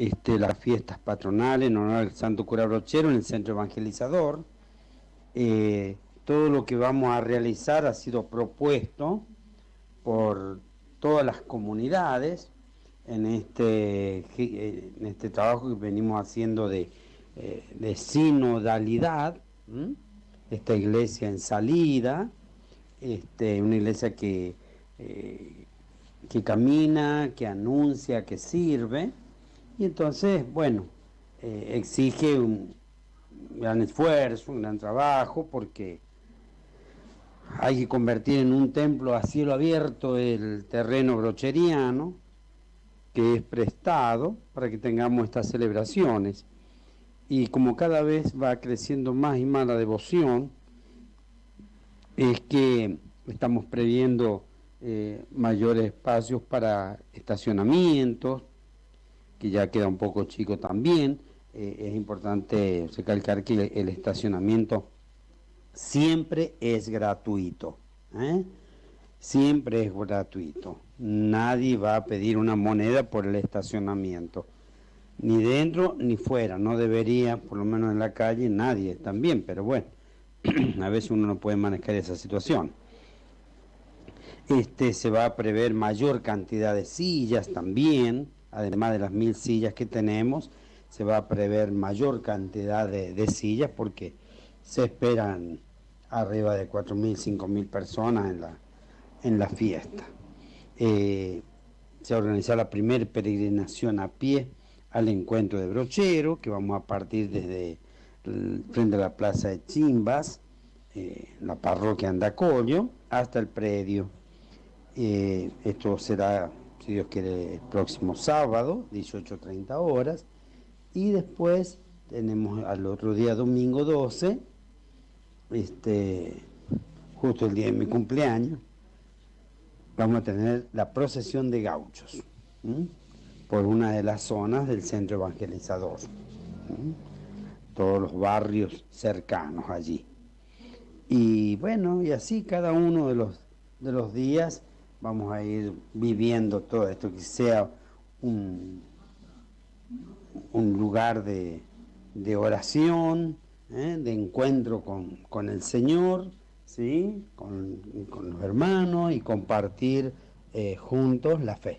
este, las fiestas patronales en honor al Santo Cura Brochero en el Centro Evangelizador. Eh, todo lo que vamos a realizar ha sido propuesto por todas las comunidades en este, este trabajo que venimos haciendo de, eh, sinodalidad, esta iglesia en salida, este, una iglesia eh, que camina, que anuncia, que sirve, y entonces, bueno, eh, exige un gran esfuerzo, un gran trabajo, porque hay que convertir en un templo a cielo abierto el terreno brocheriano, que es prestado para que tengamos estas celebraciones. Y como cada vez va creciendo más y más la devoción, es que estamos previendo eh, mayores espacios para estacionamientos, que ya queda un poco chico también. Eh, es importante recalcar que el estacionamiento siempre es gratuito. ¿eh? Siempre es gratuito. Nadie va a pedir una moneda por el estacionamiento. Ni dentro ni fuera. No debería, por lo menos en la calle, nadie también. Pero bueno, a veces uno no puede manejar esa situación. Este, se va a prever mayor cantidad de sillas también además de las mil sillas que tenemos, se va a prever mayor cantidad de, sillas porque se esperan arriba de 4.000, 5.000 personas en la, en la fiesta. Eh, se organizar la primera peregrinación a pie al encuentro de Brochero, que vamos a partir desde frente a la plaza de Chimbas, eh, la parroquia Andacollo, hasta el predio. Eh, esto será si Dios quiere, el próximo sábado, 18.30 horas. Y después tenemos al otro día, domingo 12, este, justo el día de mi cumpleaños, vamos a tener la procesión de gauchos por una de las zonas del centro evangelizador. Todos los barrios cercanos allí. Y bueno, y así cada uno de los, de los días vamos a ir viviendo todo esto, que sea un, un lugar de, oración, ¿eh? de encuentro con, el Señor, ¿sí? con, los hermanos y compartir eh, juntos la fe.